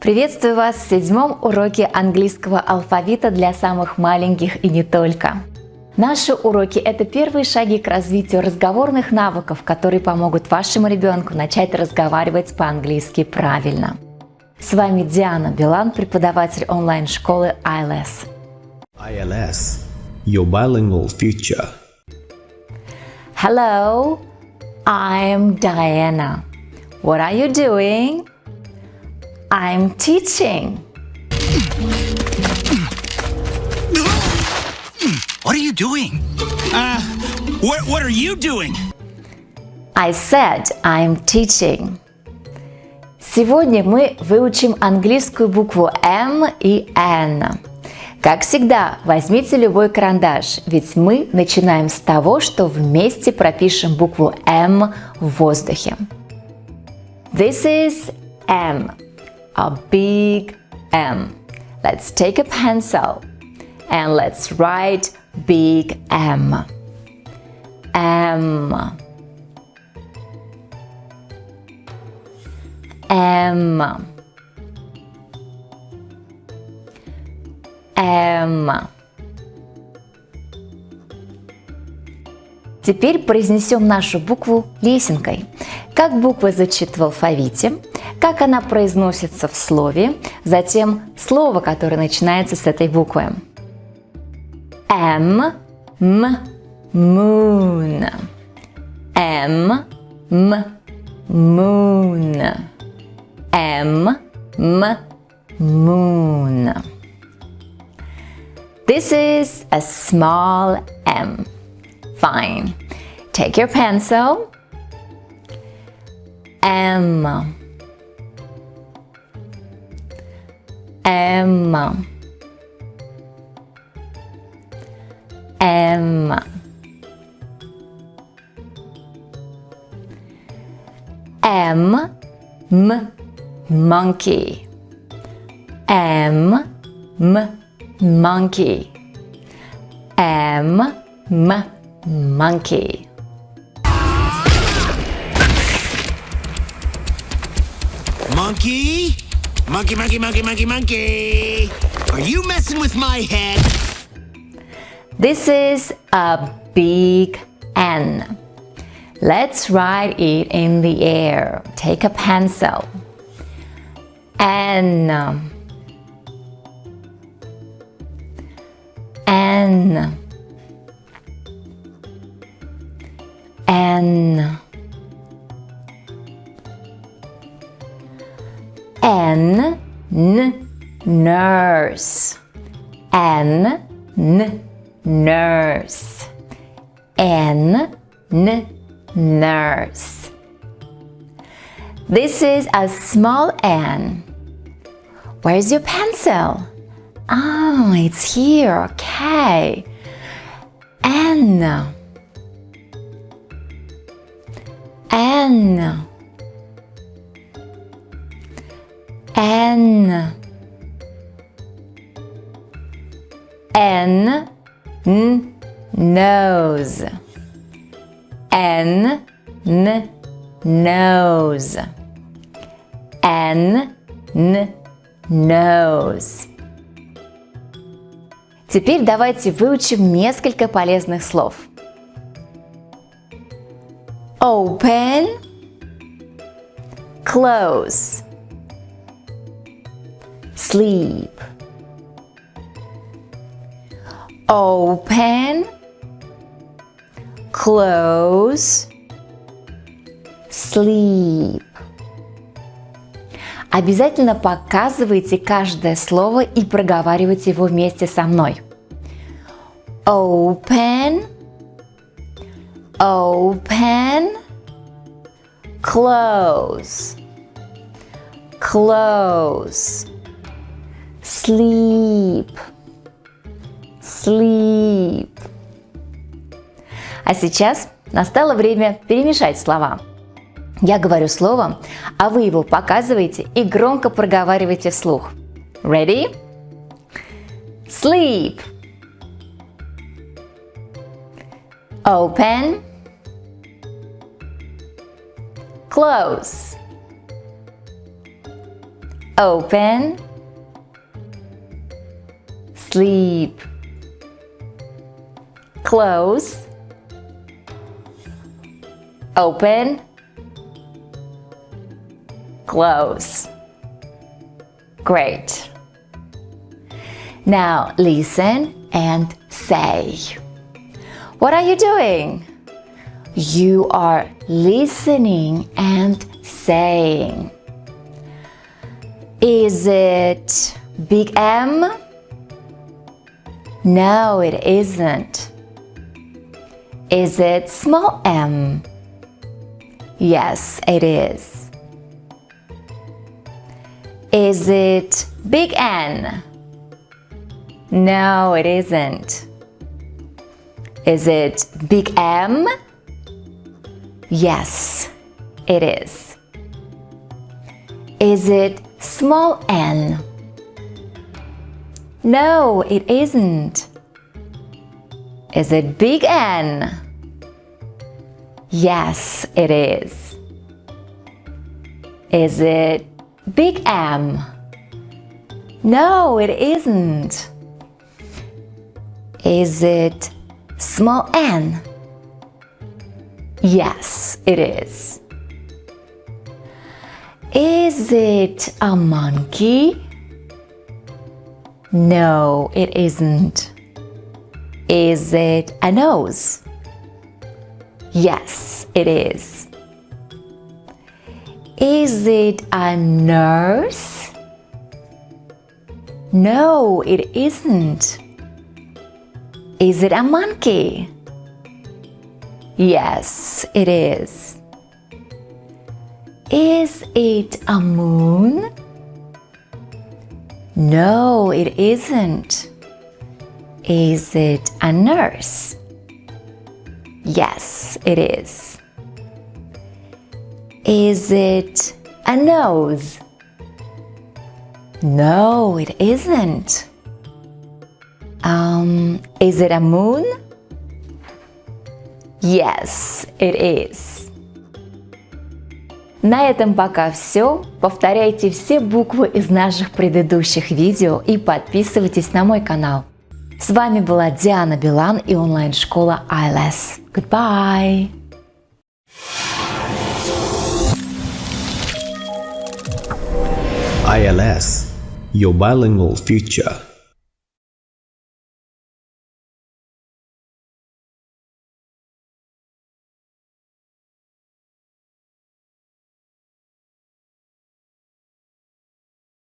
Приветствую вас в седьмом уроке английского алфавита для самых маленьких и не только. Наши уроки – это первые шаги к развитию разговорных навыков, которые помогут вашему ребенку начать разговаривать по-английски правильно. С вами Диана Билан, преподаватель онлайн-школы ILS. ILS, your bilingual future. Hello, I'm Diana. What are you doing? I'm teaching. What are you doing? Uh, what, what are you doing? I said I'm teaching. Сегодня мы выучим английскую букву М и Н. Как всегда, возьмите любой карандаш, ведь мы начинаем с того, что вместе пропишем букву М в воздухе. This is M, a big M. Let's take a pencil and let's write big M. M. M. M. Теперь произнесем нашу букву лесенкой. Как буква звучит в алфавите, как она произносится в слове, затем слово, которое начинается с этой буквы. М, М, moon. М, М, moon. М, М, moon. This is a small M. Fine. Take your pencil. M. M. M. M. M. Monkey. M. M. Monkey. M. M. Monkey. Monkey? Monkey, monkey, monkey, monkey, monkey. Are you messing with my head? This is a big N. Let's write it in the air. Take a pencil. N. N. N. Nurse. N. N. Nurse. N. N. Nurse. This is a small N. Where's your pencil? Oh, it's here. Okay. N. N. N. N. N. Nose. N. N. Nose. N. N. Nose. Теперь давайте выучим несколько полезных слов. Open, close, sleep. Open, close, sleep. Обязательно показывайте каждое слово и проговаривайте его вместе со мной. Open, open, close, close, sleep, sleep. А сейчас настало время перемешать слова. Я говорю слово, а вы его показываете и громко проговариваете вслух. Ready? Sleep. Open. Close. Open. Sleep. Close. Open. Close. Great. Now listen and say. What are you doing? You are listening and saying. Is it big M? No, it isn't. Is it small m? Yes, it is. Is it big N? No, it isn't. Is it big M? Yes, it is. Is it small n? No, it isn't. Is it big N? Yes, it is. Is it big M? No, it isn't. Is it small n? Yes, it is. Is it a monkey? No, it isn't. Is it a nose? Yes, it is. Is it a nurse? No, it isn't. Is it a monkey? Yes, it is. Is it a moon? No, it isn't. Is it a nurse? Yes, it is. Is it a nose? No, it isn't. Um, is it a moon? Yes, it is. На этом пока все. Повторяйте все буквы из наших предыдущих видео и подписывайтесь на мой канал. С вами была Диана Билан и онлайн-школа ILS. Goodbye! ILS, your bilingual future.